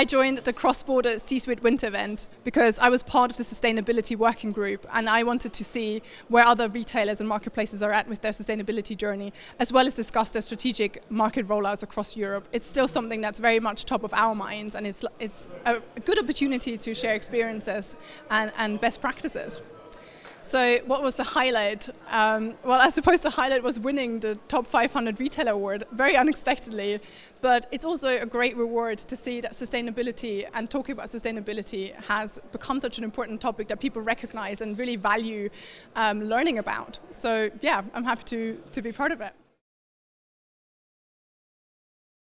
I joined the cross-border C-suite winter event because I was part of the sustainability working group and I wanted to see where other retailers and marketplaces are at with their sustainability journey, as well as discuss their strategic market rollouts across Europe. It's still something that's very much top of our minds and it's, it's a good opportunity to share experiences and, and best practices. So what was the highlight? Um, well, I suppose the highlight was winning the Top 500 Retailer Award, very unexpectedly. But it's also a great reward to see that sustainability and talking about sustainability has become such an important topic that people recognize and really value um, learning about. So yeah, I'm happy to, to be part of it.